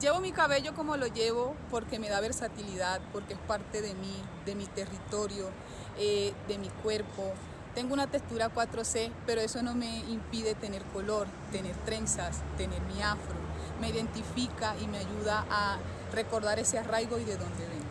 Llevo mi cabello como lo llevo porque me da versatilidad, porque es parte de mí, de mi territorio, eh, de mi cuerpo. Tengo una textura 4C, pero eso no me impide tener color, tener trenzas, tener mi afro. Me identifica y me ayuda a recordar ese arraigo y de dónde vengo.